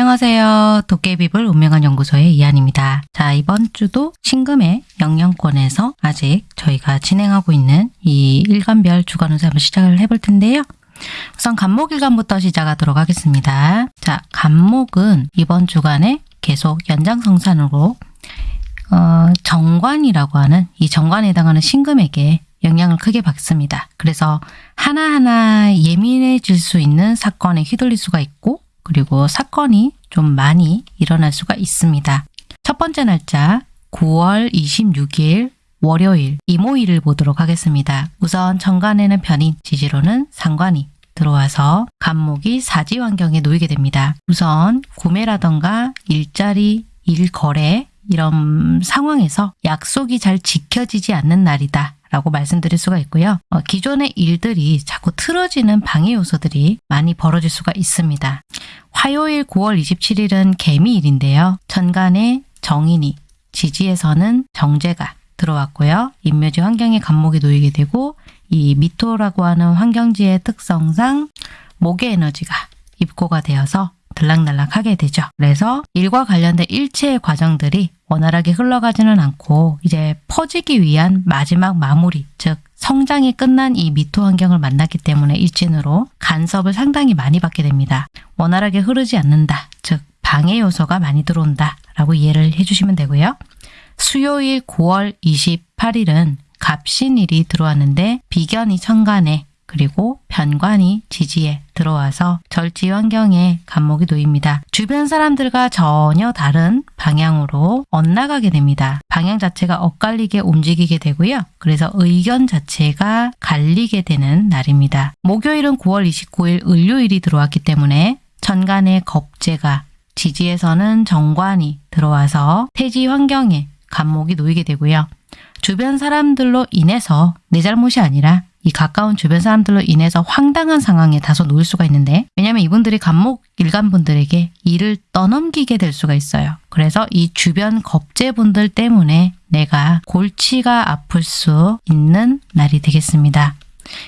안녕하세요. 도깨비불 운명한 연구소의 이한입니다. 자, 이번 주도 신금의 영양권에서 아직 저희가 진행하고 있는 이 일간별 주간운세 한번 시작을 해볼 텐데요. 우선 간목일간부터 시작하도록 하겠습니다. 자, 간목은 이번 주간에 계속 연장성산으로 어, 정관이라고 하는 이 정관에 해당하는 신금에게 영향을 크게 받습니다. 그래서 하나하나 예민해질 수 있는 사건에 휘둘릴 수가 있고 그리고 사건이 좀 많이 일어날 수가 있습니다. 첫 번째 날짜 9월 26일 월요일 이모일을 보도록 하겠습니다. 우선 정관에는 편인 지지로는 상관이 들어와서 간목이 사지 환경에 놓이게 됩니다. 우선 구매라던가 일자리, 일거래 이런 상황에서 약속이 잘 지켜지지 않는 날이다. 라고 말씀드릴 수가 있고요. 어, 기존의 일들이 자꾸 틀어지는 방해 요소들이 많이 벌어질 수가 있습니다. 화요일 9월 27일은 개미일인데요. 천간에 정인이, 지지에서는 정제가 들어왔고요. 인묘지 환경에 간목이 놓이게 되고 이 미토라고 하는 환경지의 특성상 목의 에너지가 입고가 되어서 들락날락하게 되죠. 그래서 일과 관련된 일체의 과정들이 원활하게 흘러가지는 않고 이제 퍼지기 위한 마지막 마무리, 즉 성장이 끝난 이 미토 환경을 만났기 때문에 일진으로 간섭을 상당히 많이 받게 됩니다. 원활하게 흐르지 않는다, 즉 방해 요소가 많이 들어온다 라고 이해를 해주시면 되고요. 수요일 9월 28일은 갑신일이 들어왔는데 비견이 천간에 그리고 변관이 지지에 들어와서 절지 환경에 간목이 놓입니다. 주변 사람들과 전혀 다른 방향으로 엇나가게 됩니다. 방향 자체가 엇갈리게 움직이게 되고요. 그래서 의견 자체가 갈리게 되는 날입니다. 목요일은 9월 29일 을요일이 들어왔기 때문에 천간의 겁재가 지지에서는 정관이 들어와서 태지 환경에 간목이 놓이게 되고요. 주변 사람들로 인해서 내 잘못이 아니라 이 가까운 주변 사람들로 인해서 황당한 상황에 다소 놓일 수가 있는데 왜냐하면 이분들이 간목 일간분들에게 일을 떠넘기게 될 수가 있어요. 그래서 이 주변 겁재분들 때문에 내가 골치가 아플 수 있는 날이 되겠습니다.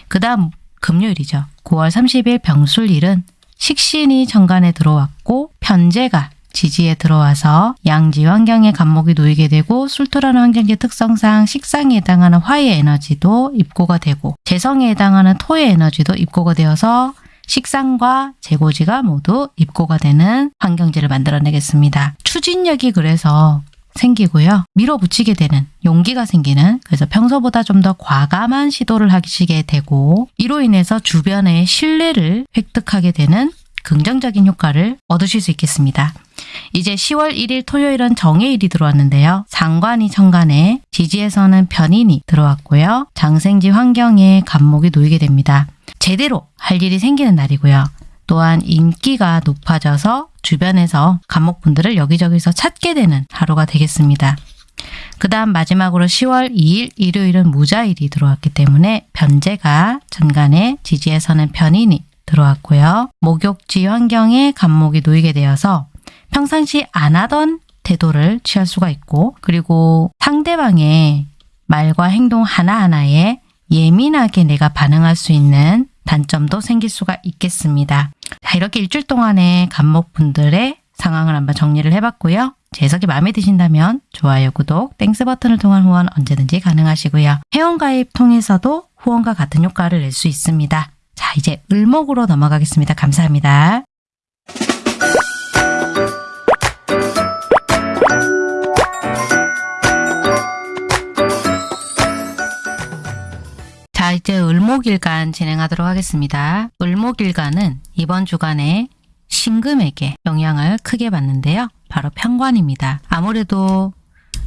그 다음 금요일이죠. 9월 30일 병술일은 식신이 정관에 들어왔고 편제가 지지에 들어와서 양지 환경에 간목이 놓이게 되고 술토라는 환경의 특성상 식상에 해당하는 화의 에너지도 입고가 되고 재성에 해당하는 토의 에너지도 입고가 되어서 식상과 재고지가 모두 입고가 되는 환경지를 만들어내겠습니다. 추진력이 그래서 생기고요. 밀어붙이게 되는 용기가 생기는 그래서 평소보다 좀 더 과감한 시도를 하시게 되고 이로 인해서 주변의 신뢰를 획득하게 되는 긍정적인 효과를 얻으실 수 있겠습니다. 이제 10월 1일 토요일은 정해일이 들어왔는데요. 상관이 천간에 지지에서는 편인이 들어왔고요. 장생지 환경에 간목이 놓이게 됩니다. 제대로 할 일이 생기는 날이고요. 또한 인기가 높아져서 주변에서 간목분들을 여기저기서 찾게 되는 하루가 되겠습니다. 그 다음 마지막으로 10월 2일 일요일은 무자일이 들어왔기 때문에 변제가 전간에 지지에서는 편인이 들어왔고요. 목욕지 환경에 간목이 놓이게 되어서 평상시 안 하던 태도를 취할 수가 있고 그리고 상대방의 말과 행동 하나하나에 예민하게 내가 반응할 수 있는 단점도 생길 수가 있겠습니다. 자, 이렇게 일주일 동안의 갑목분들의 상황을 한번 정리를 해봤고요. 제 해석이 마음에 드신다면 좋아요, 구독, Thanks 버튼을 통한 후원 언제든지 가능하시고요. 회원가입 통해서도 후원과 같은 효과를 낼 수 있습니다. 자, 이제 을목으로 넘어가겠습니다. 감사합니다. 자, 이제 을목일간 진행하도록 하겠습니다. 을목일간은 이번 주간에 신금에게 영향을 크게 받는데요. 바로 편관입니다. 아무래도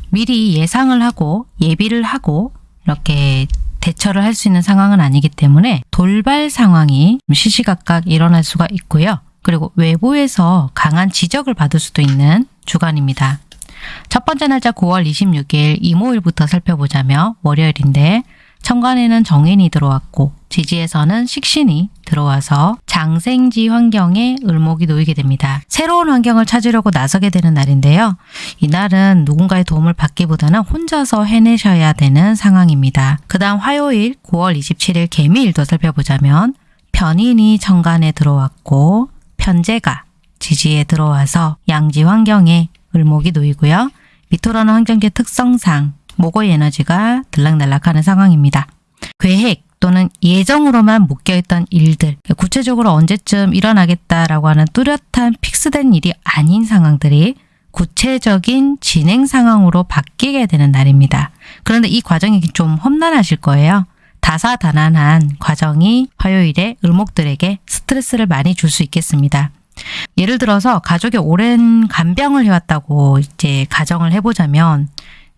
미리 예상을 하고 예비를 하고 이렇게 대처를 할 수 있는 상황은 아니기 때문에 돌발 상황이 시시각각 일어날 수가 있고요. 그리고 외부에서 강한 지적을 받을 수도 있는 주간입니다. 첫 번째 날짜 9월 26일 이모일부터 살펴보자면 월요일인데 천간에는 정인이 들어왔고 지지에서는 식신이 들어와서 장생지 환경에 을목이 놓이게 됩니다. 새로운 환경을 찾으려고 나서게 되는 날인데요. 이날은 누군가의 도움을 받기보다는 혼자서 해내셔야 되는 상황입니다. 그 다음 화요일 9월 27일 개미일도 살펴보자면 편인이 천간에 들어왔고 편제가 지지에 들어와서 양지 환경에 을목이 놓이고요. 미토라는 환경지의 특성상 목의 에너지가 들락날락하는 상황입니다. 계획 또는 예정으로만 묶여있던 일들, 구체적으로 언제쯤 일어나겠다라고 하는 뚜렷한 픽스된 일이 아닌 상황들이 구체적인 진행 상황으로 바뀌게 되는 날입니다. 그런데 이 과정이 좀 험난하실 거예요. 다사다난한 과정이 화요일에 을목들에게 스트레스를 많이 줄 수 있겠습니다. 예를 들어서 가족이 오랜 간병을 해왔다고 이제 가정을 해보자면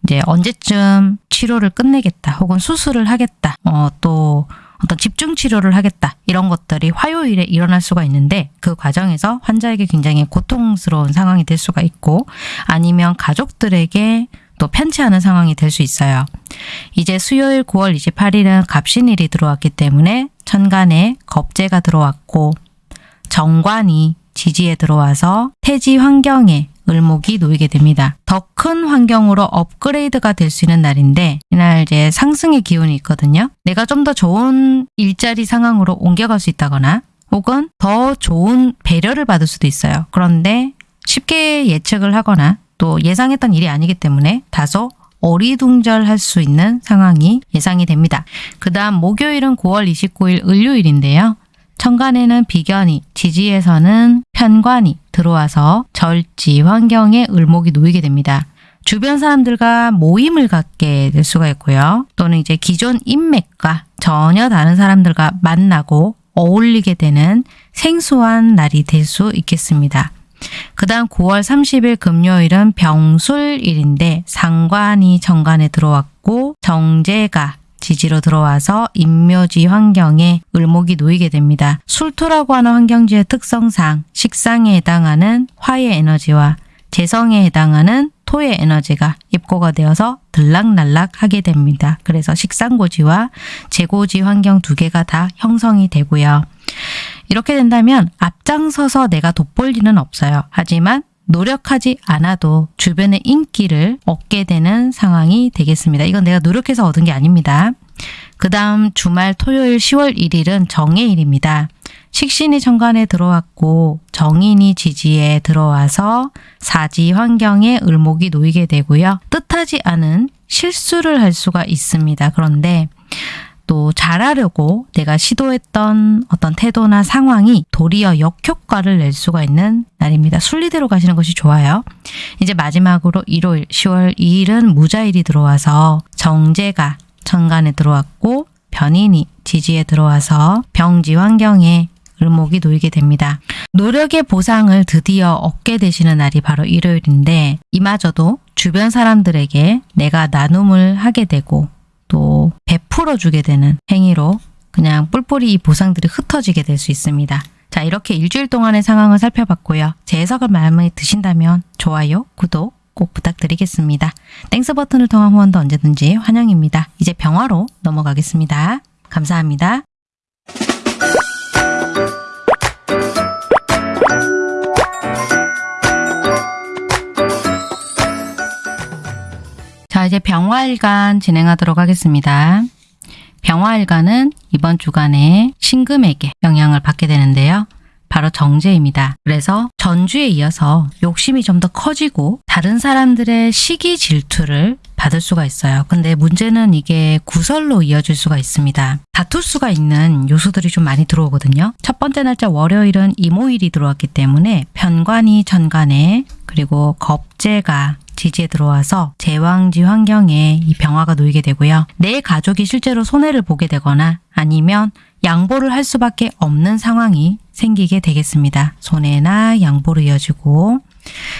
이제 언제쯤 치료를 끝내겠다 혹은 수술을 하겠다 어, 또 어떤 집중 치료를 하겠다 이런 것들이 화요일에 일어날 수가 있는데 그 과정에서 환자에게 굉장히 고통스러운 상황이 될 수가 있고 아니면 가족들에게 또 편치 않은 상황이 될 수 있어요. 이제 수요일 9월 28일은 갑신일이 들어왔기 때문에 천간에 겁재가 들어왔고 정관이 지지에 들어와서 태지 환경에 을목이 놓이게 됩니다. 더 큰 환경으로 업그레이드가 될 수 있는 날인데 이날 이제 상승의 기운이 있거든요. 내가 좀 더 좋은 일자리 상황으로 옮겨갈 수 있다거나 혹은 더 좋은 배려를 받을 수도 있어요. 그런데 쉽게 예측을 하거나 또 예상했던 일이 아니기 때문에 다소 어리둥절할 수 있는 상황이 예상이 됩니다. 그 다음 목요일은 9월 29일 을요일인데요. 천간에는 비견이, 지지에서는 편관이 들어와서 절지 환경에 을목이 놓이게 됩니다. 주변 사람들과 모임을 갖게 될 수가 있고요. 또는 이제 기존 인맥과 전혀 다른 사람들과 만나고 어울리게 되는 생소한 날이 될 수 있겠습니다. 그 다음 9월 30일 금요일은 병술일인데 상관이 정관에 들어왔고 정제가 지지로 들어와서 인묘지 환경에 을목이 놓이게 됩니다. 술토라고 하는 환경지의 특성상 식상에 해당하는 화의 에너지와 재성에 해당하는 토의 에너지가 입고가 되어서 들락날락 하게 됩니다. 그래서 식상고지와 재고지 환경 두 개가 다 형성이 되고요. 이렇게 된다면 앞장서서 내가 돋볼 일은 없어요. 하지만 노력하지 않아도 주변의 인기를 얻게 되는 상황이 되겠습니다. 이건 내가 노력해서 얻은 게 아닙니다. 그 다음 주말 토요일 10월 1일은 정해일입니다. 식신이 정관에 들어왔고 정인이 지지에 들어와서 사지 환경에 을목이 놓이게 되고요. 뜻하지 않은 실수를 할 수가 있습니다. 그런데 또 잘하려고 내가 시도했던 어떤 태도나 상황이 도리어 역효과를 낼 수가 있는 날입니다. 순리대로 가시는 것이 좋아요. 이제 마지막으로 일요일 10월 2일은 무자일이 들어와서 정제가 천간에 들어왔고 변인이 지지에 들어와서 병지 환경에 을목이 놓이게 됩니다. 노력의 보상을 드디어 얻게 되시는 날이 바로 일요일인데 이마저도 주변 사람들에게 내가 나눔을 하게 되고 또 베풀어 주게 되는 행위로 그냥 뿔뿔이 이 보상들이 흩어지게 될 수 있습니다. 자 이렇게 일주일 동안의 상황을 살펴봤고요. 제 해석을 마음에 드신다면 좋아요, 구독 꼭 부탁드리겠습니다. Thanks 버튼을 통한 후원도 언제든지 환영입니다. 이제 병화로 넘어가겠습니다. 감사합니다. 자 이제 병화일간 진행하도록 하겠습니다. 병화일간은 이번 주간에 신금에게 영향을 받게 되는데요. 바로 정제입니다. 그래서 전주에 이어서 욕심이 좀 더 커지고 다른 사람들의 시기 질투를 받을 수가 있어요. 근데 문제는 이게 구설로 이어질 수가 있습니다. 다툴 수가 있는 요소들이 좀 많이 들어오거든요. 첫 번째 날짜 월요일은 임오일이 들어왔기 때문에 편관이 천간에 그리고 겁재가 지지에 들어와서 제왕지 환경에 이 병화가 놓이게 되고요. 내 가족이 실제로 손해를 보게 되거나 아니면 양보를 할 수밖에 없는 상황이 생기게 되겠습니다. 손해나 양보로 이어지고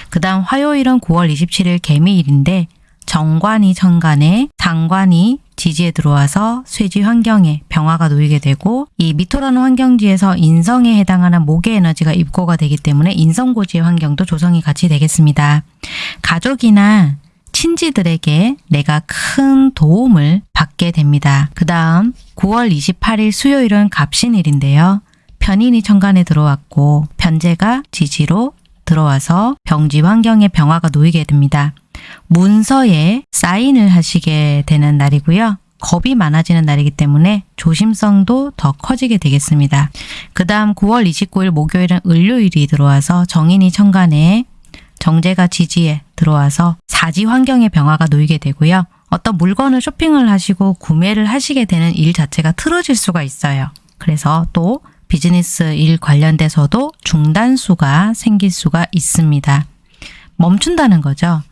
그 다음 화요일은 9월 27일 개미일인데 정관이 천간에 상관이 지지에 들어와서 쇠지 환경에 병화가 놓이게 되고 이 미토라는 환경지에서 인성에 해당하는 목의 에너지가 입고가 되기 때문에 인성고지의 환경도 조성이 같이 되겠습니다. 가족이나 친지들에게 내가 큰 도움을 받게 됩니다. 그 다음 9월 28일 수요일은 갑신일인데요. 편인이 천간에 들어왔고 편제가 지지로 들어와서 병지 환경에 병화가 놓이게 됩니다. 문서에 사인을 하시게 되는 날이고요. 겁이 많아지는 날이기 때문에 조심성도 더 커지게 되겠습니다. 그 다음 9월 29일 목요일은 을요일이 들어와서 정인이 천간에 정제가 지지에 들어와서 사지 환경의 변화가 놓이게 되고요. 어떤 물건을 쇼핑을 하시고 구매를 하시게 되는 일 자체가 틀어질 수가 있어요. 그래서 또 비즈니스 일 관련돼서도 중단수가 생길 수가 있습니다. 멈춘다는 거죠.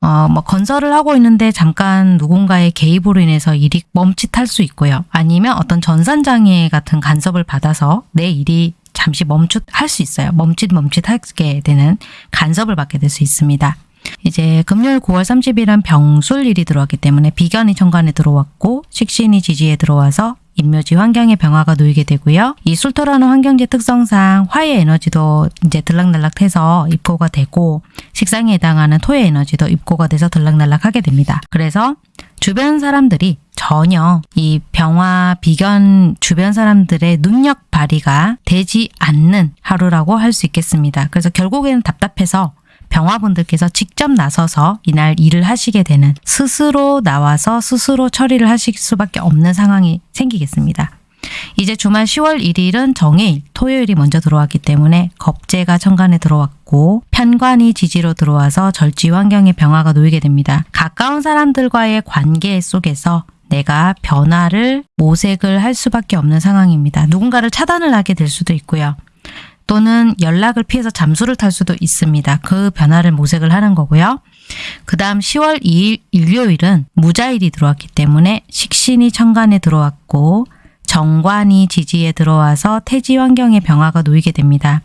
어, 뭐 건설을 하고 있는데 잠깐 누군가의 개입으로 인해서 일이 멈칫할 수 있고요. 아니면 어떤 전산장애 같은 간섭을 받아서 내 일이 잠시 멈칫할 수 있어요. 멈칫멈칫하게 되는 간섭을 받게 될 수 있습니다. 이제 금요일 9월 30일은 병술일이 들어왔기 때문에 비견이 천간에 들어왔고 식신이 지지에 들어와서 인묘지 환경의 변화가 놓이게 되고요. 이 술토라는 환경지 특성상 화의 에너지도 이제 들락날락해서 입고가 되고 식상에 해당하는 토의 에너지도 입고가 돼서 들락날락하게 됩니다. 그래서 주변 사람들이 전혀 이 병화 비견 주변 사람들의 능력 발휘가 되지 않는 하루라고 할 수 있겠습니다. 그래서 결국에는 답답해서 병화분들께서 직접 나서서 이날 일을 하시게 되는 스스로 나와서 스스로 처리를 하실 수밖에 없는 상황이 생기겠습니다. 이제 주말 10월 1일은 정해일, 토요일이 먼저 들어왔기 때문에 겁재가 천간에 들어왔고 편관이 지지로 들어와서 절지 환경의 변화가 놓이게 됩니다. 가까운 사람들과의 관계 속에서 내가 변화를 모색을 할 수밖에 없는 상황입니다. 누군가를 차단을 하게 될 수도 있고요. 또는 연락을 피해서 잠수를 탈 수도 있습니다. 그 변화를 모색을 하는 거고요. 그 다음 10월 2일 일요일은 무자일이 들어왔기 때문에 식신이 천간에 들어왔고 정관이 지지에 들어와서 태지 환경의 변화가 놓이게 됩니다.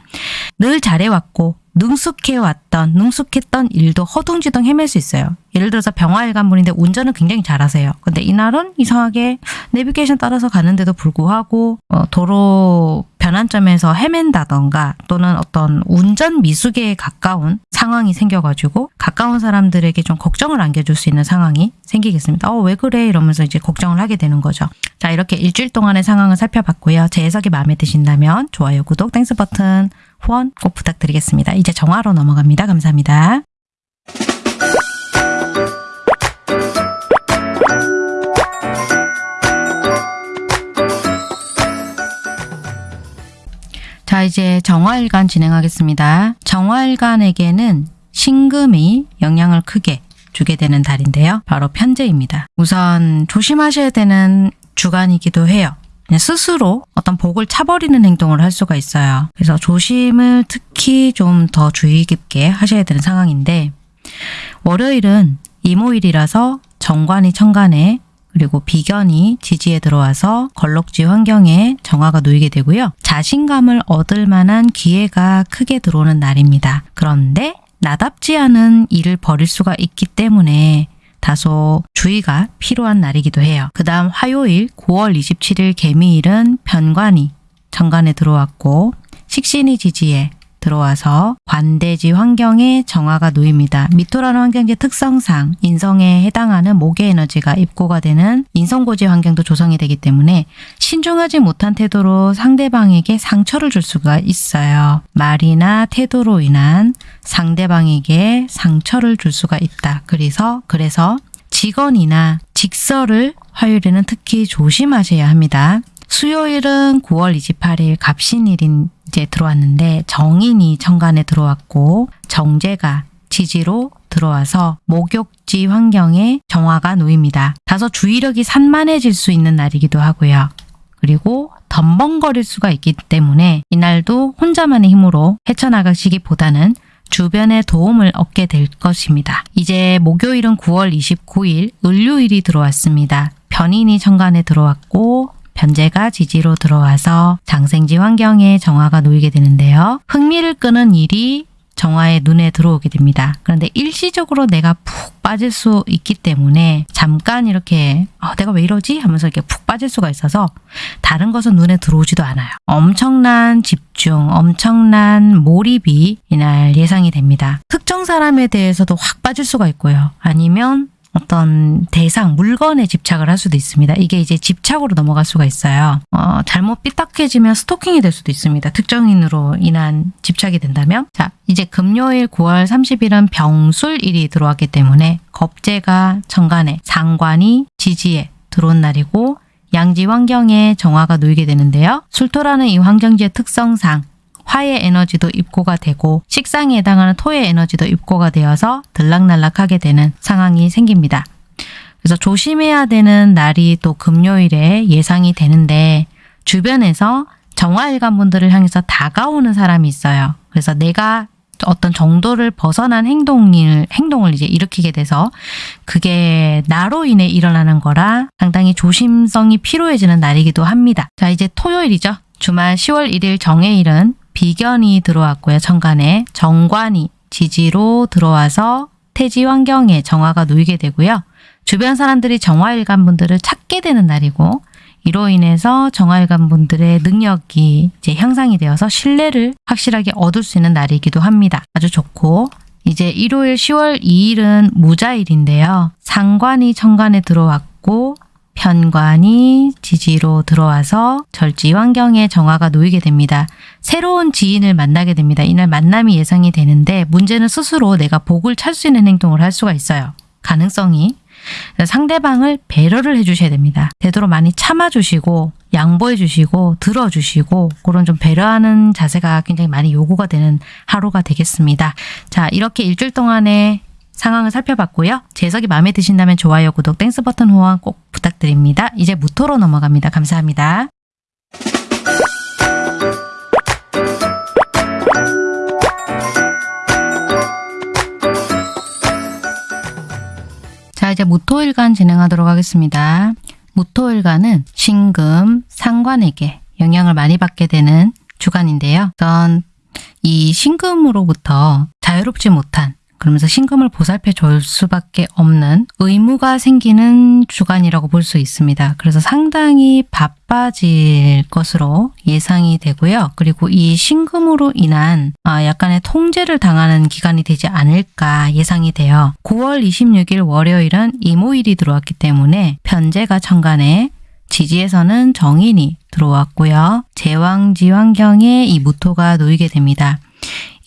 늘 잘해왔고 능숙해왔던 능숙했던 일도 허둥지둥 헤맬 수 있어요. 예를 들어서 병화일관 분인데 운전을 굉장히 잘하세요. 근데 이날은 이상하게 내비게이션 따라서 가는데도 불구하고 어, 도로 변환점에서 헤맨다던가 또는 어떤 운전 미숙에 가까운 상황이 생겨가지고 가까운 사람들에게 좀 걱정을 안겨줄 수 있는 상황이 생기겠습니다. 어, 왜 그래? 이러면서 이제 걱정을 하게 되는 거죠. 자, 이렇게 일주일 동안의 상황을 살펴봤고요. 제 해석이 마음에 드신다면 좋아요, 구독, Thanks 버튼, 후원 꼭 부탁드리겠습니다. 이제 정화로 넘어갑니다. 감사합니다. 자, 이제 정화일간 진행하겠습니다. 정화일간에게는 신금이 영향을 크게 주게 되는 달인데요. 바로 편제입니다. 우선 조심하셔야 되는 주간이기도 해요. 스스로 어떤 복을 차버리는 행동을 할 수가 있어요. 그래서 조심을 특히 좀 더 주의 깊게 하셔야 되는 상황인데 월요일은 이모일이라서 정관이 천간에 그리고 비견이 지지에 들어와서 걸럭지 환경에 정화가 놓이게 되고요. 자신감을 얻을 만한 기회가 크게 들어오는 날입니다. 그런데 나답지 않은 일을 벌일 수가 있기 때문에 다소 주의가 필요한 날이기도 해요. 그 다음 화요일 9월 27일 개미일은 편관이 정관에 들어왔고 식신이 지지에 들어와서 관대지 환경에 정화가 놓입니다. 미토라는 환경의 특성상 인성에 해당하는 목의 에너지가 입고가 되는 인성고지 환경도 조성이 되기 때문에 신중하지 못한 태도로 상대방에게 상처를 줄 수가 있어요. 말이나 태도로 인한 상대방에게 상처를 줄 수가 있다. 그래서 그래서 직원이나 직설을 화요일에는 특히 조심하셔야 합니다. 수요일은 9월 28일 갑신일인 이제 들어왔는데 정인이 천간에 들어왔고 정제가 지지로 들어와서 목욕지 환경에 정화가 놓입니다. 다소 주의력이 산만해질 수 있는 날이기도 하고요. 그리고 덤벙거릴 수가 있기 때문에 이날도 혼자만의 힘으로 헤쳐나가시기보다는 주변의 도움을 얻게 될 것입니다. 이제 목요일은 9월 29일 을요일이 들어왔습니다. 변인이 천간에 들어왔고 변제가 지지로 들어와서 장생지 환경에 정화가 놓이게 되는데요. 흥미를 끄는 일이 정화의 눈에 들어오게 됩니다. 그런데 일시적으로 내가 푹 빠질 수 있기 때문에 잠깐 이렇게 어, 내가 왜 이러지? 하면서 이렇게 푹 빠질 수가 있어서 다른 것은 눈에 들어오지도 않아요. 엄청난 집중, 엄청난 몰입이 이날 예상이 됩니다. 특정 사람에 대해서도 확 빠질 수가 있고요. 아니면 어떤 대상, 물건에 집착을 할 수도 있습니다. 이게 이제 집착으로 넘어갈 수가 있어요. 어, 잘못 삐딱해지면 스토킹이 될 수도 있습니다. 특정인으로 인한 집착이 된다면. 자, 이제 금요일 9월 30일은 병술일이 들어왔기 때문에 겁재가 천간에 상관이 지지에 들어온 날이고 양지 환경에 정화가 놓이게 되는데요. 술토라는 이 환경지의 특성상 화의 에너지도 입고가 되고 식상에 해당하는 토의 에너지도 입고가 되어서 들락날락하게 되는 상황이 생깁니다. 그래서 조심해야 되는 날이 또 금요일에 예상이 되는데 주변에서 정화일관 분들을 향해서 다가오는 사람이 있어요. 그래서 내가 어떤 정도를 벗어난 행동을, 행동을 이제 일으키게 돼서 그게 나로 인해 일어나는 거라 상당히 조심성이 필요해지는 날이기도 합니다. 자, 이제 토요일이죠. 주말 10월 1일 정해일은 비견이 들어왔고요. 천간에 정관이 지지로 들어와서 태지 환경에 정화가 놓이게 되고요. 주변 사람들이 정화일관 분들을 찾게 되는 날이고 이로 인해서 정화일관 분들의 능력이 이제 향상이 되어서 신뢰를 확실하게 얻을 수 있는 날이기도 합니다. 아주 좋고 이제 일요일 10월 2일은 무자일인데요. 상관이 천간에 들어왔고 편관이 지지로 들어와서 절지 환경에 정화가 놓이게 됩니다. 새로운 지인을 만나게 됩니다. 이날 만남이 예상이 되는데 문제는 스스로 내가 복을 찾을 수 있는 행동을 할 수가 있어요. 가능성이 상대방을 배려를 해주셔야 됩니다. 되도록 많이 참아주시고 양보해주시고 들어주시고 그런 좀 배려하는 자세가 굉장히 많이 요구가 되는 하루가 되겠습니다. 자 이렇게 일주일 동안의 상황을 살펴봤고요. 제 해석이 마음에 드신다면 좋아요, 구독, Thanks 버튼 후원 꼭 부탁드립니다. 이제 무토로 넘어갑니다. 감사합니다. 자 이제 무토일간 진행하도록 하겠습니다. 무토일간은 신금, 상관에게 영향을 많이 받게 되는 주간인데요. 우선 이 신금으로부터 자유롭지 못한 그러면서 신금을 보살펴 줄 수밖에 없는 의무가 생기는 주간이라고 볼 수 있습니다. 그래서 상당히 바빠질 것으로 예상이 되고요. 그리고 이 신금으로 인한 아, 약간의 통제를 당하는 기간이 되지 않을까 예상이 돼요. 9월 26일 월요일은 이모일이 들어왔기 때문에 편제가 천간에 지지에서는 정인이 들어왔고요. 제왕지 환경에 이 무토가 놓이게 됩니다.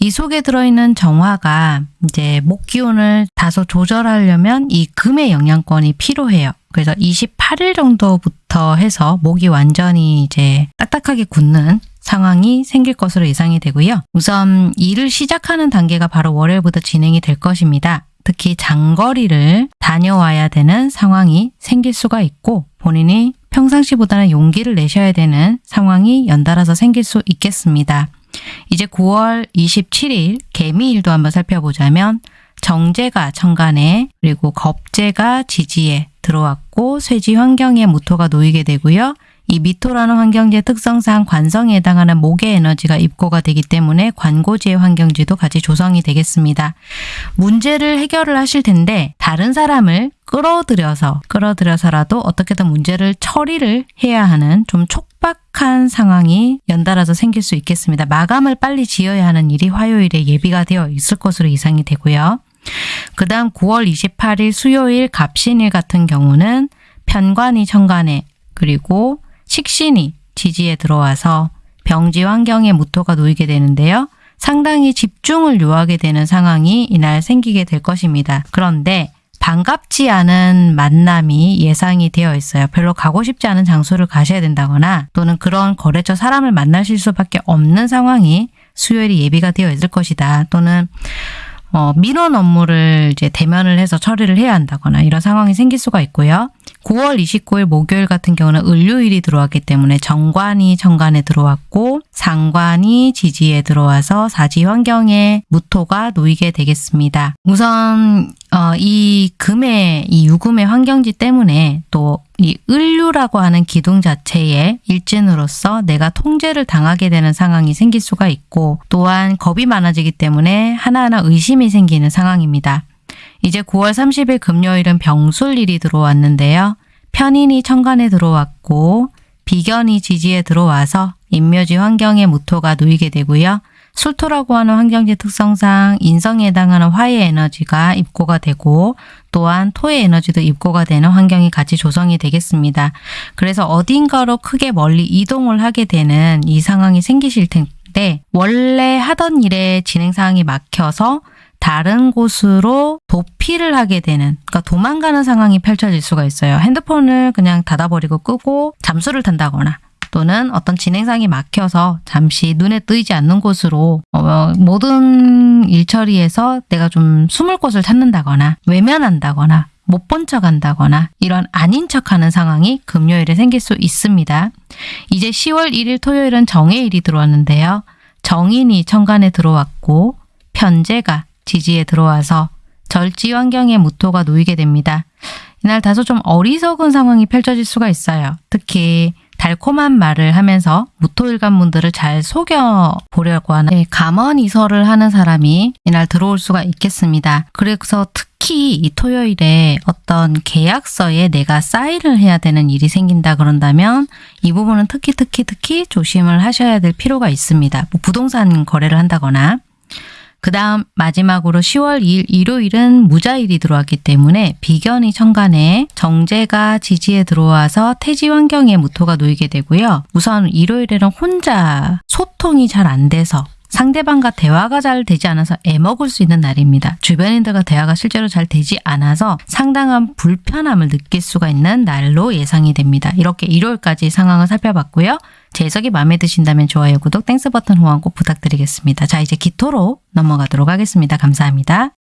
이 속에 들어있는 정화가 이제 목 기운을 다소 조절하려면 이 금의 영양권이 필요해요. 그래서 28일 정도부터 해서 목이 완전히 이제 딱딱하게 굳는 상황이 생길 것으로 예상이 되고요. 우선 일을 시작하는 단계가 바로 월요일부터 진행이 될 것입니다. 특히 장거리를 다녀와야 되는 상황이 생길 수가 있고 본인이 평상시보다는 용기를 내셔야 되는 상황이 연달아서 생길 수 있겠습니다. 이제 9월 27일 개미일도 한번 살펴보자면 정제가 천간에 그리고 겁제가 지지에 들어왔고 쇠지 환경에 무토가 놓이게 되고요. 이 미토라는 환경지의 특성상 관성에 해당하는 목의 에너지가 입고가 되기 때문에 관고지의 환경지도 같이 조성이 되겠습니다. 문제를 해결을 하실 텐데 다른 사람을 끌어들여서 끌어들여서라도 어떻게든 문제를 처리를 해야 하는 좀 촉 박한 상황이 연달아서 생길 수 있겠습니다. 마감을 빨리 지어야 하는 일이 화요일에 예비가 되어 있을 것으로 예상이 되고요. 그 다음 9월 28일 수요일 갑신일 같은 경우는 편관이 천간에 그리고 식신이 지지에 들어와서 병지 환경에 무토가 놓이게 되는데요. 상당히 집중을 요하게 되는 상황이 이날 생기게 될 것입니다. 그런데 반갑지 않은 만남이 예상이 되어 있어요. 별로 가고 싶지 않은 장소를 가셔야 된다거나 또는 그런 거래처 사람을 만나실 수밖에 없는 상황이 수요일이 예비가 되어 있을 것이다. 또는 어, 민원 업무를 이제 대면을 해서 처리를 해야 한다거나 이런 상황이 생길 수가 있고요. 9월 29일 목요일 같은 경우는 을요일이 들어왔기 때문에 정관이 정관에 들어왔고 상관이 지지에 들어와서 사지 환경에 무토가 놓이게 되겠습니다. 우선 어, 이 금의 이 유금의 환경지 때문에 또 이 을류라고 하는 기둥 자체의 일진으로서 내가 통제를 당하게 되는 상황이 생길 수가 있고 또한 겁이 많아지기 때문에 하나하나 의심이 생기는 상황입니다. 이제 9월 30일 금요일은 병술일이 들어왔는데요. 편인이 천간에 들어왔고 비견이 지지에 들어와서 인묘지 환경에 무토가 놓이게 되고요. 술토라고 하는 환경지 특성상 인성에 해당하는 화의 에너지가 입고가 되고 또한 토의 에너지도 입고가 되는 환경이 같이 조성이 되겠습니다. 그래서 어딘가로 크게 멀리 이동을 하게 되는 이 상황이 생기실 텐데 원래 하던 일의 진행 상황이 막혀서 다른 곳으로 도피를 하게 되는, 그러니까 도망가는 상황이 펼쳐질 수가 있어요. 핸드폰을 그냥 닫아버리고 끄고 잠수를 탄다거나 또는 어떤 진행상이 막혀서 잠시 눈에 띄지 않는 곳으로 어, 모든 일처리에서 내가 좀 숨을 곳을 찾는다거나 외면한다거나 못본 척 한다거나 이런 아닌 척 하는 상황이 금요일에 생길 수 있습니다. 이제 10월 1일 토요일은 정해일이 들어왔는데요. 정인이 천간에 들어왔고 편제가 지지에 들어와서 절지 환경에 무토가 놓이게 됩니다. 이날 다소 좀 어리석은 상황이 펼쳐질 수가 있어요. 특히 달콤한 말을 하면서 무토일관분들을 잘 속여 보려고 하는 네, 감언이설을 하는 사람이 이날 들어올 수가 있겠습니다. 그래서 특히 이 토요일에 어떤 계약서에 내가 사인을 해야 되는 일이 생긴다 그런다면 이 부분은 특히 특히 특히 조심을 하셔야 될 필요가 있습니다. 뭐 부동산 거래를 한다거나 그 다음 마지막으로 10월 2일 일요일은 무자일이 들어왔기 때문에 비견이 천간에 정제가 지지에 들어와서 태지 환경에 무토가 놓이게 되고요. 우선 일요일에는 혼자 소통이 잘 안 돼서 상대방과 대화가 잘 되지 않아서 애먹을 수 있는 날입니다. 주변인들과 대화가 실제로 잘 되지 않아서 상당한 불편함을 느낄 수가 있는 날로 예상이 됩니다. 이렇게 일요일까지 상황을 살펴봤고요. 제 해석이 마음에 드신다면 좋아요, 구독, Thanks 버튼 후원 꼭 부탁드리겠습니다. 자, 이제 기토로 넘어가도록 하겠습니다. 감사합니다.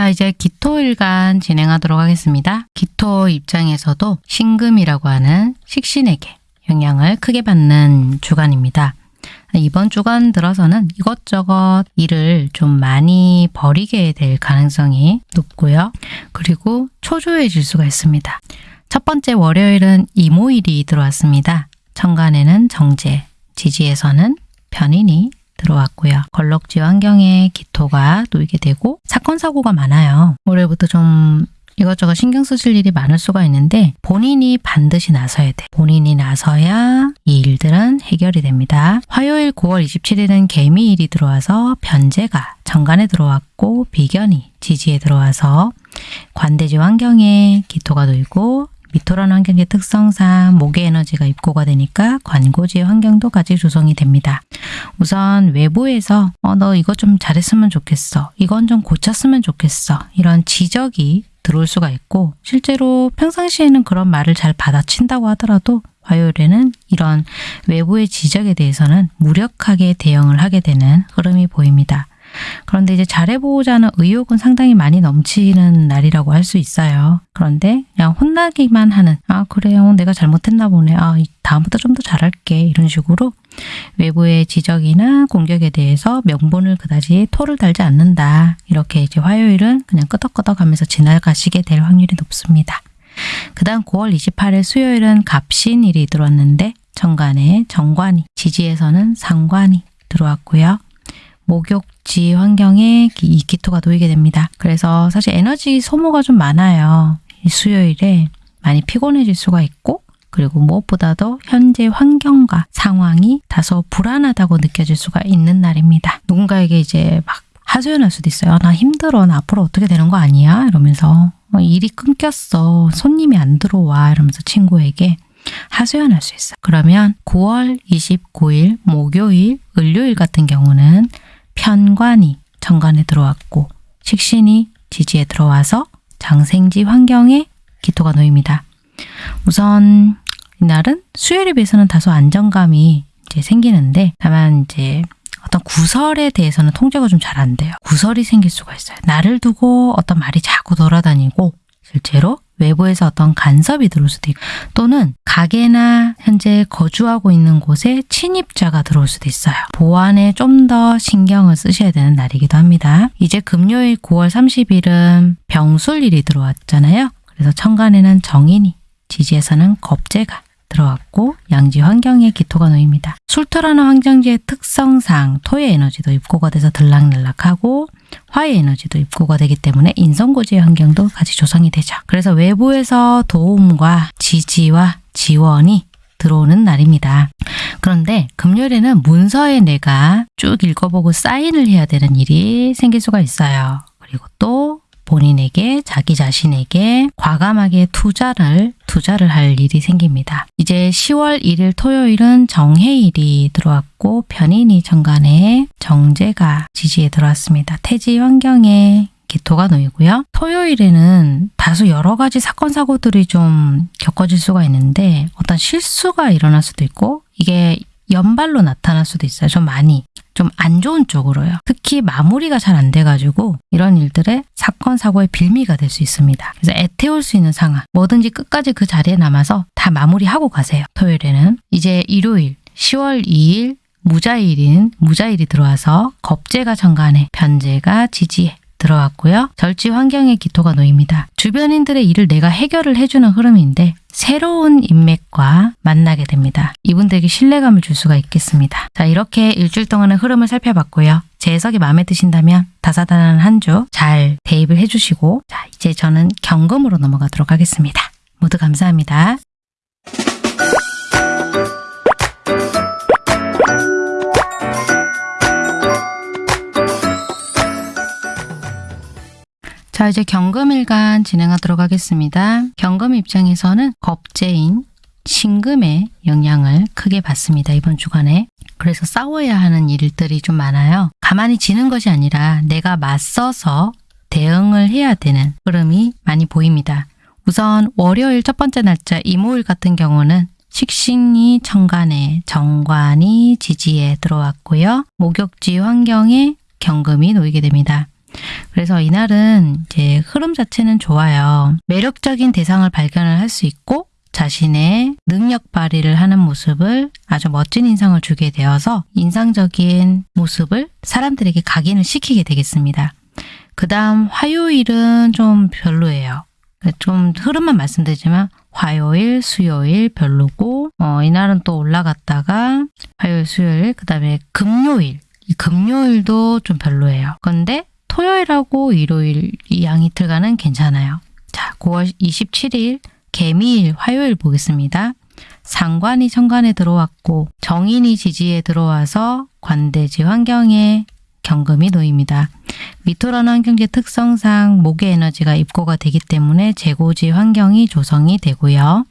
자, 이제 기토일간 진행하도록 하겠습니다. 기토 입장에서도 신금이라고 하는 식신에게 영향을 크게 받는 주간입니다. 이번 주간 들어서는 이것저것 일을 좀 많이 버리게 될 가능성이 높고요. 그리고 초조해질 수가 있습니다. 첫 번째 월요일은 이모일이 들어왔습니다. 천간에는 정제, 지지에서는 편인이 들어왔고요. 걸럭지 환경에 기토가 놓이게 되고 사건 사고가 많아요. 올해부터 좀 이것저것 신경 쓰실 일이 많을 수가 있는데 본인이 반드시 나서야 돼. 본인이 나서야 이 일들은 해결이 됩니다. 화요일 9월 27일은 개미일이 들어와서 변제가 정관에 들어왔고 비견이 지지에 들어와서 관대지 환경에 기토가 놓이고 미토라는 환경의 특성상 목의 에너지가 입고가 되니까 관고지의 환경도 같이 조성이 됩니다. 우선 외부에서 어, 너 이거 좀 잘했으면 좋겠어. 이건 좀 고쳤으면 좋겠어. 이런 지적이 들어올 수가 있고 실제로 평상시에는 그런 말을 잘 받아친다고 하더라도 화요일에는 이런 외부의 지적에 대해서는 무력하게 대응을 하게 되는 흐름이 보입니다. 그런데 이제 잘해보고자 하는 의욕은 상당히 많이 넘치는 날이라고 할 수 있어요. 그런데 그냥 혼나기만 하는 아 그래요 내가 잘못했나 보네 아 다음부터 좀 더 잘할게 이런 식으로 외부의 지적이나 공격에 대해서 명분을 그다지 토를 달지 않는다. 이렇게 이제 화요일은 그냥 끄덕끄덕 하면서 지나가시게 될 확률이 높습니다. 그 다음 9월 28일 수요일은 갑신일이 들어왔는데 정관에 정관이, 지지에서는 상관이 들어왔고요. 목욕지 환경에 이 기토가 놓이게 됩니다. 그래서 사실 에너지 소모가 좀 많아요. 수요일에 많이 피곤해질 수가 있고 그리고 무엇보다도 현재 환경과 상황이 다소 불안하다고 느껴질 수가 있는 날입니다. 누군가에게 이제 막 하소연할 수도 있어요. 나 힘들어. 나 앞으로 어떻게 되는 거 아니야? 이러면서 어, 일이 끊겼어. 손님이 안 들어와. 이러면서 친구에게 하소연할 수 있어요. 그러면 9월 29일 목요일, 을요일 같은 경우는 편관이 정관에 들어왔고 식신이 지지에 들어와서 장생지 환경에 기토가 놓입니다. 우선 이날은 수요일에 비해서는 다소 안정감이 이제 생기는데 다만 이제 어떤 구설에 대해서는 통제가 좀 잘 안 돼요. 구설이 생길 수가 있어요. 나를 두고 어떤 말이 자꾸 돌아다니고 실제로 외부에서 어떤 간섭이 들어올 수도 있고 또는 가게나 현재 거주하고 있는 곳에 침입자가 들어올 수도 있어요. 보안에 좀 더 신경을 쓰셔야 되는 날이기도 합니다. 이제 금요일 9월 30일은 병술일이 들어왔잖아요. 그래서 천간에는 정인이 지지에서는 겁재가 들어왔고 양지 환경에 기토가 놓입니다. 술토라는 환경지의 특성상 토의 에너지도 입고가 돼서 들락날락하고 화의 에너지도 입고가 되기 때문에 인성고지의 환경도 같이 조성이 되죠. 그래서 외부에서 도움과 지지와 지원이 들어오는 날입니다. 그런데 금요일에는 문서에 내가 쭉 읽어보고 사인을 해야 되는 일이 생길 수가 있어요. 그리고 또 본인에게 자기 자신에게 과감하게 투자를 투자를 할 일이 생깁니다. 이제 10월 1일 토요일은 정해일이 들어왔고 편인이 정관에 정제가 지지에 들어왔습니다. 태지 환경에 기토가 놓이고요. 토요일에는 다소 여러 가지 사건 사고들이 좀 겪어질 수가 있는데 어떤 실수가 일어날 수도 있고 이게 연발로 나타날 수도 있어요. 좀 많이. 좀 안 좋은 쪽으로요. 특히 마무리가 잘 안 돼가지고 이런 일들의 사건, 사고의 빌미가 될 수 있습니다. 그래서 애태울 수 있는 상황, 뭐든지 끝까지 그 자리에 남아서 다 마무리하고 가세요. 토요일에는. 이제 일요일, 10월 2일 무자일인 무자일이 들어와서 겁재가 정관에 변재가 지지에 들어왔고요. 절지 환경의 기토가 놓입니다. 주변인들의 일을 내가 해결을 해주는 흐름인데 새로운 인맥과 만나게 됩니다. 이분들에게 신뢰감을 줄 수가 있겠습니다. 자 이렇게 일주일 동안의 흐름을 살펴봤고요. 제 해석이 마음에 드신다면 다사다난한 한주잘 대입을 해주시고 자 이제 저는 경금으로 넘어가도록 하겠습니다. 모두 감사합니다. 자 이제 경금일간 진행하도록 하겠습니다. 경금 입장에서는 겁재인 신금의 영향을 크게 받습니다. 이번 주간에. 그래서 싸워야 하는 일들이 좀 많아요. 가만히 지는 것이 아니라 내가 맞서서 대응을 해야 되는 흐름이 많이 보입니다. 우선 월요일 첫 번째 날짜 이모일 같은 경우는 식신이 천간에 정관이 지지에 들어왔고요. 목욕지 환경에 경금이 놓이게 됩니다. 그래서 이날은 이제 흐름 자체는 좋아요. 매력적인 대상을 발견을 할 수 있고 자신의 능력 발휘를 하는 모습을 아주 멋진 인상을 주게 되어서 인상적인 모습을 사람들에게 각인을 시키게 되겠습니다. 그 다음 화요일은 좀 별로예요. 좀 흐름만 말씀드리지만 화요일, 수요일 별로고 어, 이날은 또 올라갔다가 화요일, 수요일, 그 다음에 금요일 이 금요일도 좀 별로예요. 근데 토요일하고 일요일 이 양이틀간은 괜찮아요. 자, 9월 27일 개미일 화요일 보겠습니다. 상관이 천간에 들어왔고 정인이 지지에 들어와서 관대지 환경에 경금이 놓입니다. 미토라는 환경지 특성상 목의 에너지가 입고가 되기 때문에 재고지 환경이 조성이 되고요.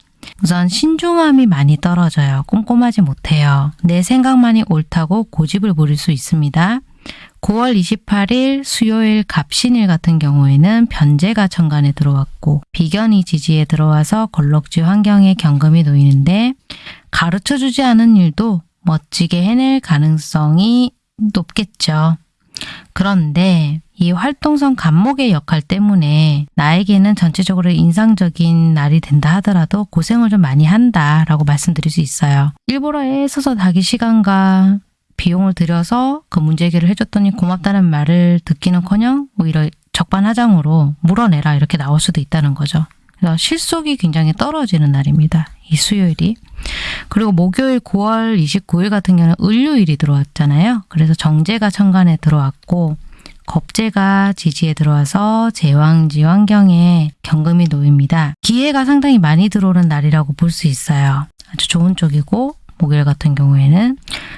우선 신중함이 많이 떨어져요. 꼼꼼하지 못해요. 내 생각만이 옳다고 고집을 부릴 수 있습니다. 9월 28일 수요일 갑신일 같은 경우에는 변제가 천간에 들어왔고 비견이 지지에 들어와서 걸럭지 환경에 경금이 놓이는데 가르쳐주지 않은 일도 멋지게 해낼 가능성이 높겠죠. 그런데 이 활동성 간목의 역할 때문에 나에게는 전체적으로 인상적인 날이 된다 하더라도 고생을 좀 많이 한다라고 말씀드릴 수 있어요. 일부러 애써서 자기 시간과 비용을 들여서 그 문제 해결을 해줬더니 고맙다는 말을 듣기는커녕 오히려 적반하장으로 물어내라 이렇게 나올 수도 있다는 거죠. 그래서 실속이 굉장히 떨어지는 날입니다. 이 수요일이. 그리고 목요일 9월 29일 같은 경우는 을요일이 들어왔잖아요. 그래서 정제가 천간에 들어왔고 겁제가 지지에 들어와서 제왕지 환경에 경금이 놓입니다. 기회가 상당히 많이 들어오는 날이라고 볼 수 있어요. 아주 좋은 쪽이고 목요일 같은 경우에는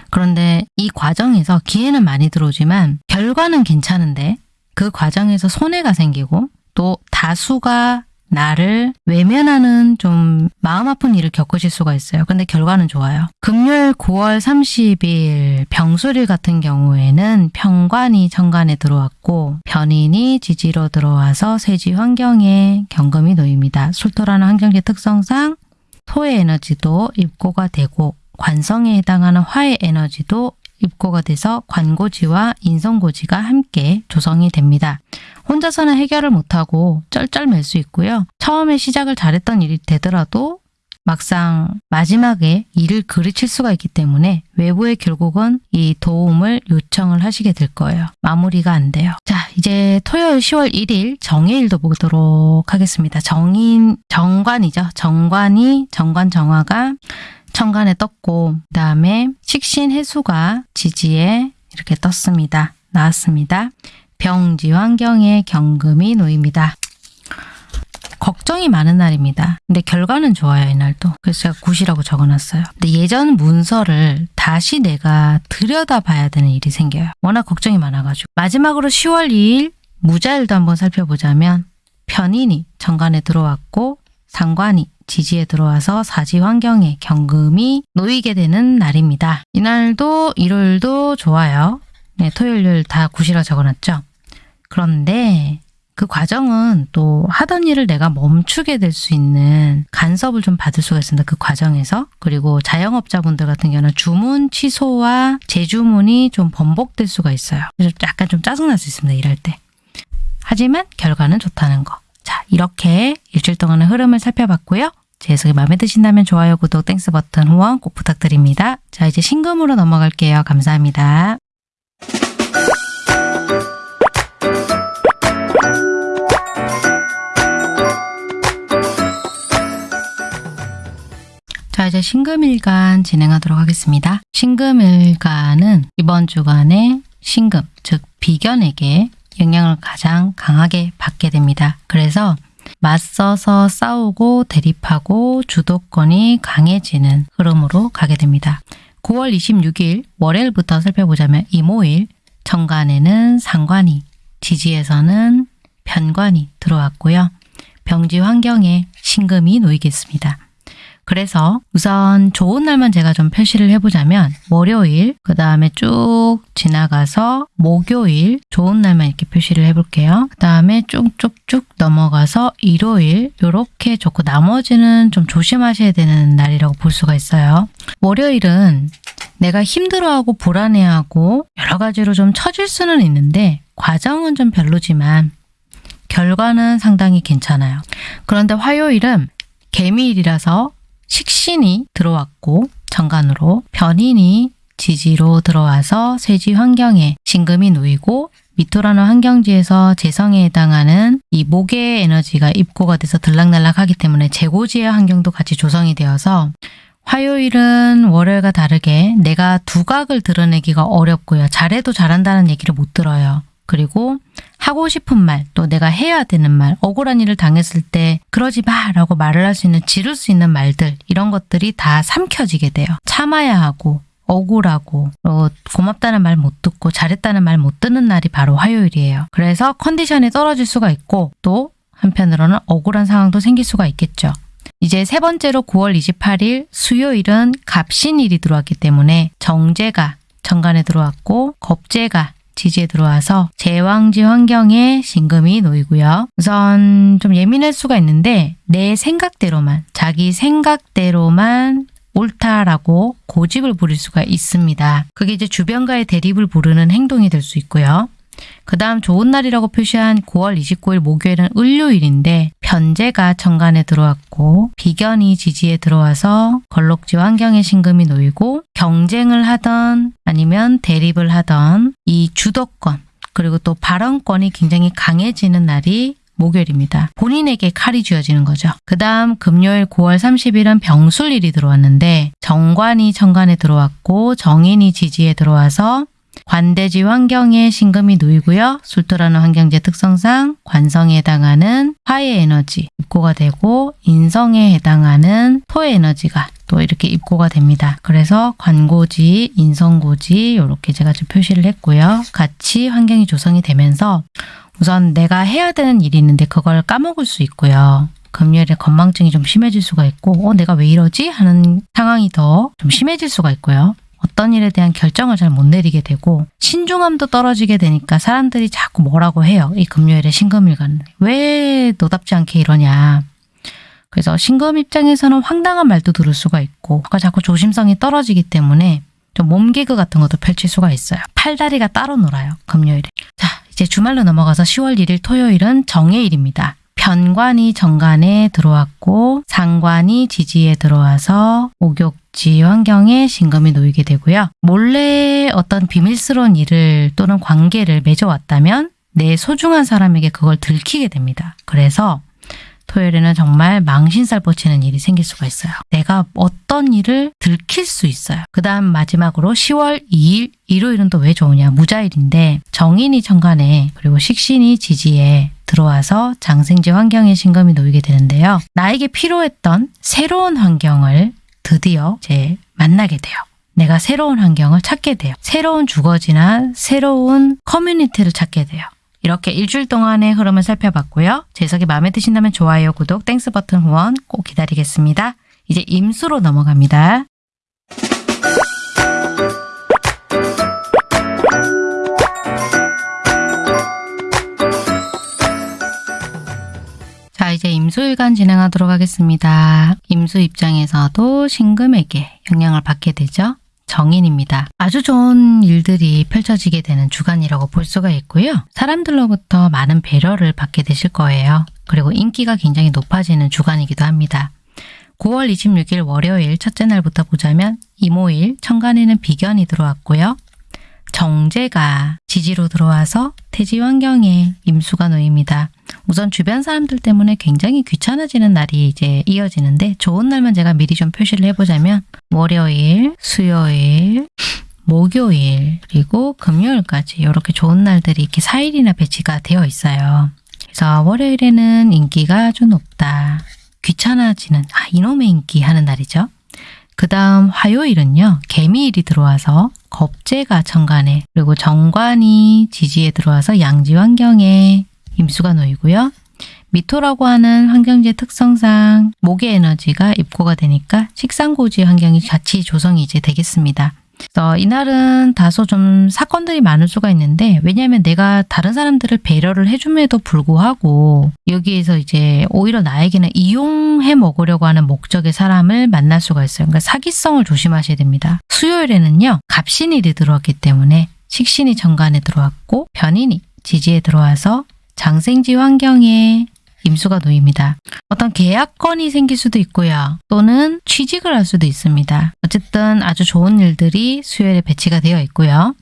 그런데 이 과정에서 기회는 많이 들어오지만 결과는 괜찮은데 그 과정에서 손해가 생기고 또 다수가 나를 외면하는 좀 마음 아픈 일을 겪으실 수가 있어요. 근데 결과는 좋아요. 금요일 9월 30일 병술일 같은 경우에는 평관이 천간에 들어왔고 변인이 지지로 들어와서 세지 환경에 경금이 놓입니다. 술토라는 환경지 특성상 토의 에너지도 입고가 되고 관성에 해당하는 화의 에너지도 입고가 돼서 관고지와 인성고지가 함께 조성이 됩니다. 혼자서는 해결을 못하고 쩔쩔맬 수 있고요. 처음에 시작을 잘했던 일이 되더라도 막상 마지막에 일을 그르칠 수가 있기 때문에 외부에 결국은 이 도움을 요청을 하시게 될 거예요. 마무리가 안 돼요. 자, 이제 토요일 10월 1일 정해일도 보도록 하겠습니다. 정인, 정관이죠. 정관이, 정관 정화가 천간에 떴고 그 다음에 식신 해수가 지지에 이렇게 떴습니다. 나왔습니다. 병지 환경에 경금이 놓입니다. 걱정이 많은 날입니다. 근데 결과는 좋아요, 이날도. 그래서 제가 굿이라고 적어놨어요. 근데 예전 문서를 다시 내가 들여다봐야 되는 일이 생겨요. 워낙 걱정이 많아가지고. 마지막으로 10월 2일 무자일도 한번 살펴보자면 편인이 정관에 들어왔고 상관이 지지에 들어와서 사지 환경에 경금이 놓이게 되는 날입니다. 이날도 일요일도 좋아요. 네, 토요일 다 good이라 적어놨죠. 그런데 그 과정은 또 하던 일을 내가 멈추게 될 수 있는 간섭을 좀 받을 수가 있습니다. 그 과정에서. 그리고 자영업자분들 같은 경우는 주문 취소와 재주문이 좀 번복될 수가 있어요. 그래서 약간 좀 짜증날 수 있습니다. 일할 때. 하지만 결과는 좋다는 거. 자, 이렇게 일주일 동안의 흐름을 살펴봤고요. 제 해석이 마음에 드신다면 좋아요, 구독, Thanks 버튼, 후원 꼭 부탁드립니다. 자, 이제 신금으로 넘어갈게요. 감사합니다. 자, 이제 신금일간 진행하도록 하겠습니다. 신금일간은 이번 주간에 신금, 즉 비견에게 영향을 가장 강하게 받게 됩니다. 그래서 맞서서 싸우고 대립하고 주도권이 강해지는 흐름으로 가게 됩니다. 9월 26일 월요일부터 살펴보자면 이모일 정관에는 상관이, 지지에서는 편관이 들어왔고요. 병지 환경에 신금이 놓이겠습니다. 그래서 우선 좋은 날만 제가 좀 표시를 해보자면 월요일, 그 다음에 쭉 지나가서 목요일 좋은 날만 이렇게 표시를 해볼게요. 그 다음에 쭉쭉쭉 넘어가서 일요일 이렇게 좋고 나머지는 좀 조심하셔야 되는 날이라고 볼 수가 있어요. 월요일은 내가 힘들어하고 불안해하고 여러 가지로 좀 처질 수는 있는데 과정은 좀 별로지만 결과는 상당히 괜찮아요. 그런데 화요일은 개미일이라서 식신이 들어왔고 정관으로 변인이 지지로 들어와서 쇠지 환경에 신금이 놓이고 미토라는 환경지에서 재성에 해당하는 이 목의 에너지가 입고가 돼서 들락날락하기 때문에 재고지의 환경도 같이 조성이 되어서 화요일은 월요일과 다르게 내가 두각을 드러내기가 어렵고요. 잘해도 잘한다는 얘기를 못 들어요. 그리고 하고 싶은 말, 또 내가 해야 되는 말, 억울한 일을 당했을 때 그러지 마 라고 말을 할 수 있는, 지를 수 있는 말들 이런 것들이 다 삼켜지게 돼요. 참아야 하고 억울하고 어, 고맙다는 말 못 듣고 잘했다는 말 못 듣는 날이 바로 화요일이에요. 그래서 컨디션이 떨어질 수가 있고 또 한편으로는 억울한 상황도 생길 수가 있겠죠. 이제 세 번째로 9월 28일 수요일은 갑신일이 들어왔기 때문에 정제가 정관에 들어왔고 겁제가 지지에 들어와서 제왕지 환경에 신금이 놓이고요. 우선 좀 예민할 수가 있는데 내 생각대로만 자기 생각대로만 옳다라고 고집을 부릴 수가 있습니다. 그게 이제 주변과의 대립을 부르는 행동이 될 수 있고요. 그 다음 좋은 날이라고 표시한 9월 29일 목요일은 을요일인데 편제가 정관에 들어왔고 비견이 지지에 들어와서 걸록지 환경에 신금이 놓이고 경쟁을 하던 아니면 대립을 하던 이 주도권 그리고 또 발언권이 굉장히 강해지는 날이 목요일입니다. 본인에게 칼이 쥐어지는 거죠. 그 다음 금요일 9월 30일은 병술일이 들어왔는데 정관이 정관에 들어왔고 정인이 지지에 들어와서 관대지 환경에 신금이 놓이고요. 술토라는 환경제 특성상 관성에 해당하는 화의 에너지 입고가 되고 인성에 해당하는 토의 에너지가 또 이렇게 입고가 됩니다. 그래서 관고지, 인성고지 이렇게 제가 좀 표시를 했고요. 같이 환경이 조성이 되면서 우선 내가 해야 되는 일이 있는데 그걸 까먹을 수 있고요. 금요일에 건망증이 좀 심해질 수가 있고 어 내가 왜 이러지? 하는 상황이 더 좀 심해질 수가 있고요. 어떤 일에 대한 결정을 잘 못 내리게 되고 신중함도 떨어지게 되니까 사람들이 자꾸 뭐라고 해요. 이 금요일에 신금일간 왜 너답지 않게 이러냐. 그래서 신금 입장에서는 황당한 말도 들을 수가 있고 그러니까 자꾸 조심성이 떨어지기 때문에 좀 몸개그 같은 것도 펼칠 수가 있어요. 팔다리가 따로 놀아요. 금요일에. 자 이제 주말로 넘어가서 10월 1일 토요일은 정해일입니다. 편관이 정관에 들어왔고 상관이 지지에 들어와서 목욕지 환경에 신금이 놓이게 되고요. 몰래 어떤 비밀스러운 일을 또는 관계를 맺어왔다면 내 소중한 사람에게 그걸 들키게 됩니다. 그래서 토요일에는 정말 망신살 뻗치는 일이 생길 수가 있어요. 내가 어떤 일을 들킬 수 있어요. 그 다음 마지막으로 10월 2일 일요일은 또 왜 좋으냐 무자일인데 정인이 천간에 그리고 식신이 지지에 들어와서 장생지 환경에 신금이 놓이게 되는데요. 나에게 필요했던 새로운 환경을 드디어 이제 만나게 돼요. 내가 새로운 환경을 찾게 돼요. 새로운 주거지나 새로운 커뮤니티를 찾게 돼요. 이렇게 일주일 동안의 흐름을 살펴봤고요. 제 해석이 마음에 드신다면 좋아요, 구독, Thanks 버튼 후원 꼭 기다리겠습니다. 이제 임수로 넘어갑니다. 이제 임수일간 진행하도록 하겠습니다. 임수 입장에서도 신금에게 영향을 받게 되죠. 정인입니다. 아주 좋은 일들이 펼쳐지게 되는 주간이라고 볼 수가 있고요. 사람들로부터 많은 배려를 받게 되실 거예요. 그리고 인기가 굉장히 높아지는 주간이기도 합니다. 9월 26일 월요일 첫째 날부터 보자면 이모일 천간에는 비견이 들어왔고요. 정제가 지지로 들어와서 태지 환경에 임수가 놓입니다. 우선 주변 사람들 때문에 굉장히 귀찮아지는 날이 이제 이어지는데 좋은 날만 제가 미리 좀 표시를 해보자면 월요일, 수요일, 목요일, 그리고 금요일까지 이렇게 좋은 날들이 이렇게 4일이나 배치가 되어 있어요. 그래서 월요일에는 인기가 아주 높다. 귀찮아지는, 아, 이놈의 인기 하는 날이죠. 그 다음 화요일은요, 개미일이 들어와서 겁재가 천간에, 그리고 정관이 지지에 들어와서 양지 환경에 임수가 놓이고요. 미토라고 하는 환경지 특성상 목의 에너지가 입고가 되니까 식상고지 환경이 같이 조성이 이제 되겠습니다. 그래서 이날은 다소 좀 사건들이 많을 수가 있는데 왜냐하면 내가 다른 사람들을 배려를 해줌에도 불구하고 여기에서 이제 오히려 나에게는 이용해 먹으려고 하는 목적의 사람을 만날 수가 있어요. 그러니까 사기성을 조심하셔야 됩니다. 수요일에는요. 갑신일이 들어왔기 때문에 식신이 정관에 들어왔고 변인이 지지에 들어와서 장생지 환경에 임수가 놓입니다. 어떤 계약건이 생길 수도 있고요. 또는 취직을 할 수도 있습니다. 어쨌든 아주 좋은 일들이 수요일에 배치가 되어 있고요.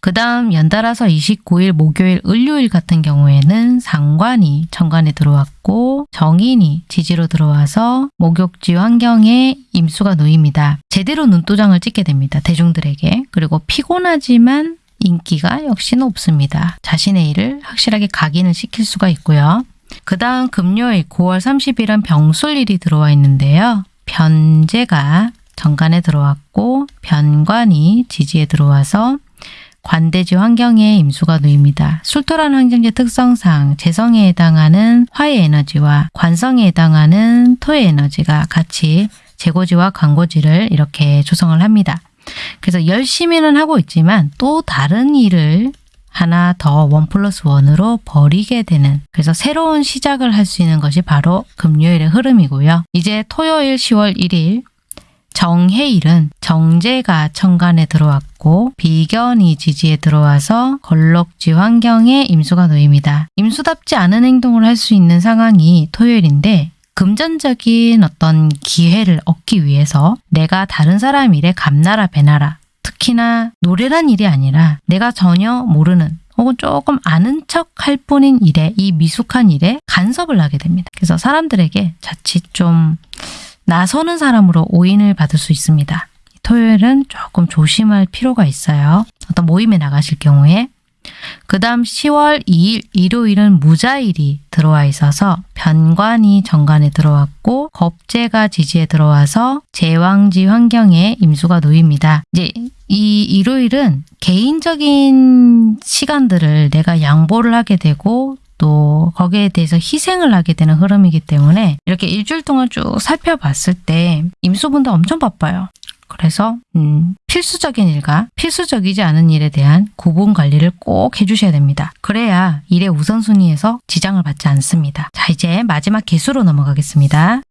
그 다음 연달아서 29일 목요일 을요일 같은 경우에는 상관이 천간에 들어왔고 정인이 지지로 들어와서 목욕지 환경에 임수가 놓입니다. 제대로 눈도장을 찍게 됩니다. 대중들에게. 그리고 피곤하지만 인기가 역시 높습니다. 자신의 일을 확실하게 각인을 시킬 수가 있고요. 그 다음 금요일 9월 30일은 병술일이 들어와 있는데요. 변제가 정관에 들어왔고 변관이 지지에 들어와서 관대지 환경에 임수가 놓입니다. 술토란 환경지 특성상 재성에 해당하는 화의 에너지와 관성에 해당하는 토의 에너지가 같이 재고지와 관고지를 이렇게 조성을 합니다. 그래서 열심히는 하고 있지만 또 다른 일을 하나 더 원 플러스 원으로 버리게 되는 그래서 새로운 시작을 할 수 있는 것이 바로 금요일의 흐름이고요. 이제 토요일 10월 1일 정해일은 정제가 천간에 들어왔고 비견이 지지에 들어와서 걸럭지 환경에 임수가 놓입니다. 임수답지 않은 행동을 할 수 있는 상황이 토요일인데 금전적인 어떤 기회를 얻기 위해서 내가 다른 사람 일에 감나라 배나라 특히나 노래란 일이 아니라 내가 전혀 모르는 혹은 조금 아는 척 할 뿐인 일에 이 미숙한 일에 간섭을 하게 됩니다. 그래서 사람들에게 자칫 좀 나서는 사람으로 오인을 받을 수 있습니다. 토요일은 조금 조심할 필요가 있어요. 어떤 모임에 나가실 경우에 그 다음 10월 2일 일요일은 무자일이 들어와 있어서 변관이 정관에 들어왔고 겁재가 지지에 들어와서 제왕지 환경에 임수가 놓입니다. 이제 이 일요일은 개인적인 시간들을 내가 양보를 하게 되고 또 거기에 대해서 희생을 하게 되는 흐름이기 때문에 이렇게 일주일 동안 쭉 살펴봤을 때 임수분들 엄청 바빠요. 그래서 음, 필수적인 일과 필수적이지 않은 일에 대한 구분 관리를 꼭 해주셔야 됩니다. 그래야 일의 우선순위에서 지장을 받지 않습니다. 자 이제 마지막 개수로 넘어가겠습니다.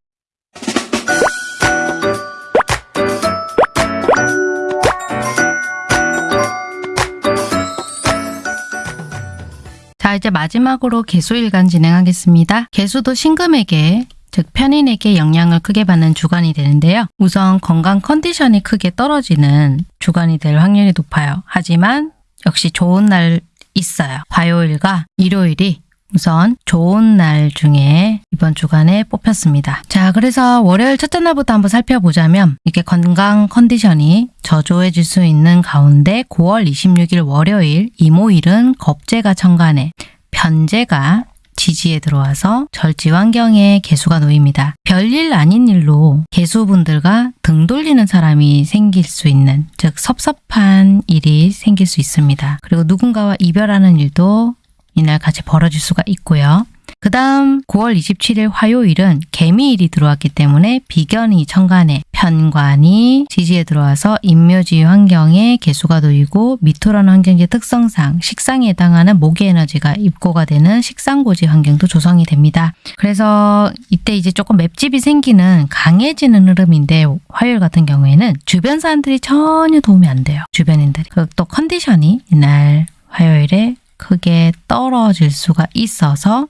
자 이제 마지막으로 개수일간 진행하겠습니다. 개수도 신금에게 즉 편인에게 영향을 크게 받는 주간이 되는데요. 우선 건강 컨디션이 크게 떨어지는 주간이 될 확률이 높아요. 하지만 역시 좋은 날 있어요. 화요일과 일요일이 우선 좋은 날 중에 이번 주간에 뽑혔습니다. 자, 그래서 월요일 첫째 날부터 한번 살펴보자면 이렇게 건강 컨디션이 저조해질 수 있는 가운데 9월 26일 월요일 이모일은 겁재가 천간에 편재가 지지에 들어와서 절지 환경에 개수가 놓입니다. 별일 아닌 일로 개수분들과 등 돌리는 사람이 생길 수 있는 즉 섭섭한 일이 생길 수 있습니다. 그리고 누군가와 이별하는 일도 이날 같이 벌어질 수가 있고요. 그 다음 9월 27일 화요일은 개미일이 들어왔기 때문에 비견이 천간에 편관이 지지에 들어와서 인묘지 환경에 개수가 놓이고 미토라는 환경지 특성상 식상에 해당하는 목의 에너지가 입고가 되는 식상고지 환경도 조성이 됩니다. 그래서 이때 이제 조금 맵집이 생기는 강해지는 흐름인데 화요일 같은 경우에는 주변 사람들이 전혀 도움이 안 돼요. 주변인들이. 그또 컨디션이 이날 화요일에 크게 떨어질 수가 있어서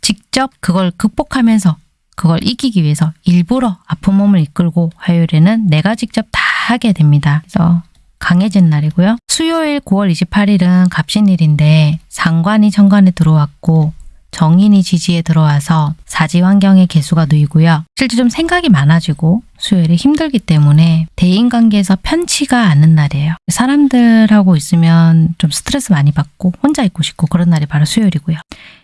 직접 그걸 극복하면서 그걸 이기기 위해서 일부러 아픈 몸을 이끌고 화요일에는 내가 직접 다 하게 됩니다. 그래서 강해진 날이고요. 수요일 9월 28일은 갑신일인데 상관이 천간에 들어왔고 정인이 지지에 들어와서 사지 환경에 개수가 놓이고요. 실제 좀 생각이 많아지고 수요일에 힘들기 때문에 대인관계에서 편치가 않은 날이에요. 사람들하고 있으면 좀 스트레스 많이 받고 혼자 있고 싶고 그런 날이 바로 수요일이고요.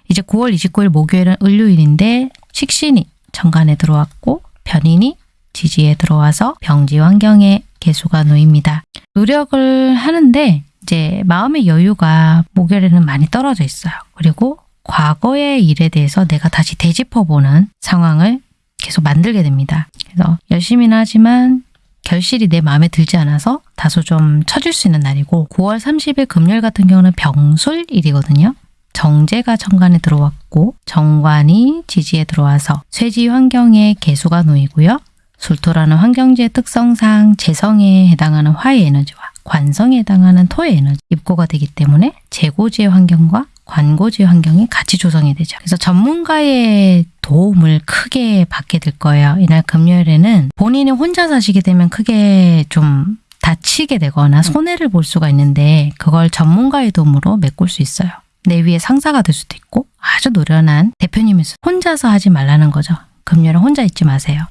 이제 9월 29일 목요일은 을요일인데 식신이 천간에 들어왔고 변인이 지지에 들어와서 병지 환경에 개수가 놓입니다. 노력을 하는데 이제 마음의 여유가 목요일에는 많이 떨어져 있어요. 그리고 과거의 일에 대해서 내가 다시 되짚어보는 상황을 계속 만들게 됩니다. 그래서 열심히는 하지만 결실이 내 마음에 들지 않아서 다소 좀 처질 수 있는 날이고 9월 30일 금요일 같은 경우는 병술일이거든요. 정제가 천간에 들어왔고 정관이 지지에 들어와서 쇠지 환경에 개수가 놓이고요. 술토라는 환경지의 특성상 재성에 해당하는 화의 에너지와 관성에 해당하는 토의 에너지 입고가 되기 때문에 재고지의 환경과 관고지의 환경이 같이 조성이 되죠. 그래서 전문가의 도움을 크게 받게 될 거예요. 이날 금요일에는 본인이 혼자 사시게 되면 크게 좀 다치게 되거나 손해를 볼 수가 있는데 그걸 전문가의 도움으로 메꿀 수 있어요. 내 위에 상사가 될 수도 있고 아주 노련한 대표님일 수 혼자서 하지 말라는 거죠. 금요일은 혼자 있지 마세요.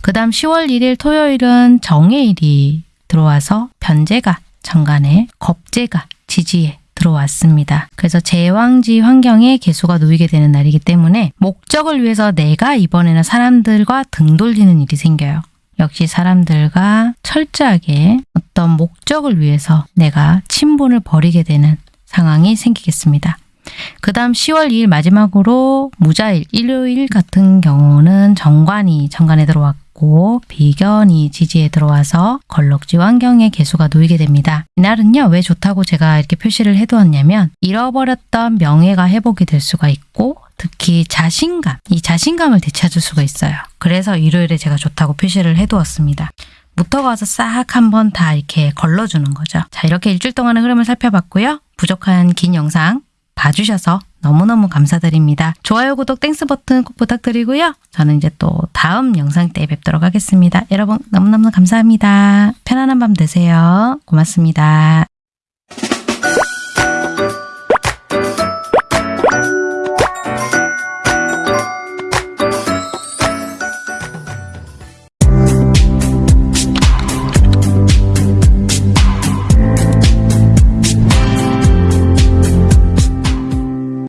그 다음 10월 1일 토요일은 정해일이 들어와서 변제가 정간에 겁제가 지지에 들어왔습니다. 그래서 제왕지 환경에 개수가 놓이게 되는 날이기 때문에 목적을 위해서 내가 이번에는 사람들과 등 돌리는 일이 생겨요. 역시 사람들과 철저하게 어떤 목적을 위해서 내가 친분을 버리게 되는 상황이 생기겠습니다. 그 다음 10월 2일 마지막으로 무자일, 일요일 같은 경우는 정관이 정관에 들어왔고 비견이 지지에 들어와서 걸럭지 환경에 개수가 놓이게 됩니다. 이날은요 왜 좋다고 제가 이렇게 표시를 해두었냐면 잃어버렸던 명예가 회복이 될 수가 있고 특히 자신감, 이 자신감을 되찾을 수가 있어요. 그래서 일요일에 제가 좋다고 표시를 해두었습니다. 묻어가서 싹 한번 다 이렇게 걸러주는 거죠. 자 이렇게 일주일 동안의 흐름을 살펴봤고요. 부족한 긴 영상 봐주셔서 너무너무 감사드립니다. 좋아요, 구독, Thanks 버튼 꼭 부탁드리고요. 저는 이제 또 다음 영상 때 뵙도록 하겠습니다. 여러분 너무너무 감사합니다. 편안한 밤 되세요. 고맙습니다.